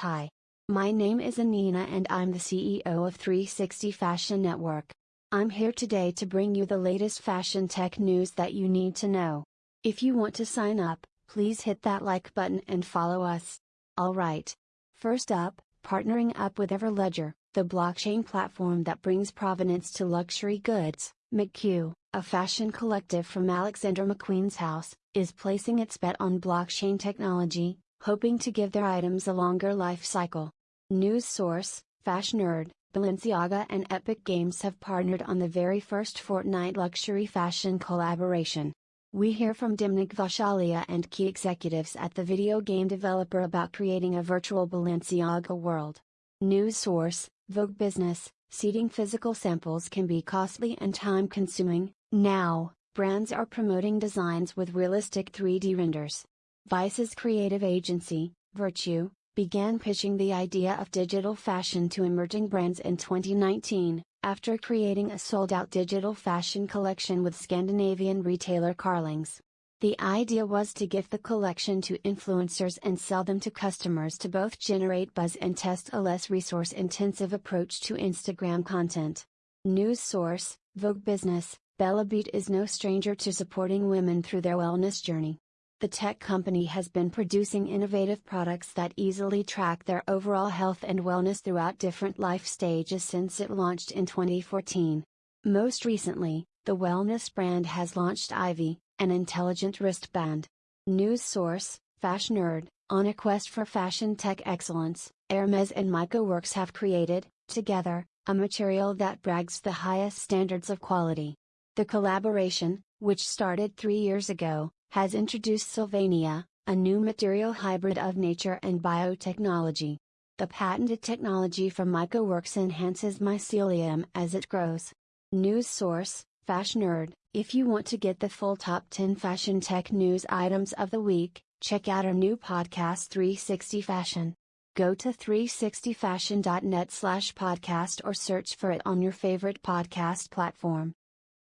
Hi. My name is Anina and I'm the CEO of 360 Fashion Network. I'm here today to bring you the latest fashion tech news that you need to know. If you want to sign up, please hit that like button and follow us. Alright. First up, partnering up with Everledger, the blockchain platform that brings provenance to luxury goods, McQ, a fashion collective from Alexander McQueen's house, is placing its bet on blockchain technology, hoping to give their items a longer life cycle. News source, Fashion Fashnerd, Balenciaga and Epic Games have partnered on the very first Fortnite luxury fashion collaboration. We hear from Demna Gvasalia and key executives at the video game developer about creating a virtual Balenciaga world. News source, Vogue Business, seeding physical samples can be costly and time consuming. Now, brands are promoting designs with realistic 3D renders. Vice's creative agency, Virtue, began pitching the idea of digital fashion to emerging brands in 2019, after creating a sold out digital fashion collection with Scandinavian retailer Carlings. The idea was to gift the collection to influencers and sell them to customers to both generate buzz and test a less resource intensive approach to Instagram content. News source Vogue Business Bellabeat is no stranger to supporting women through their wellness journey the tech company has been producing innovative products that easily track their overall health and wellness throughout different life stages since it launched in 2014. Most recently, the wellness brand has launched Ivy, an intelligent wristband. News source, Fashion Fashnerd, on a quest for fashion tech excellence, Hermes and MycoWorks have created, together, a material that brags the highest standards of quality. The collaboration, which started three years ago, has introduced Sylvania, a new material hybrid of nature and biotechnology. The patented technology from MycoWorks enhances mycelium as it grows. News source, Fashion Fashnerd. If you want to get the full top 10 fashion tech news items of the week, check out our new podcast 360 Fashion. Go to 360fashion.net slash podcast or search for it on your favorite podcast platform.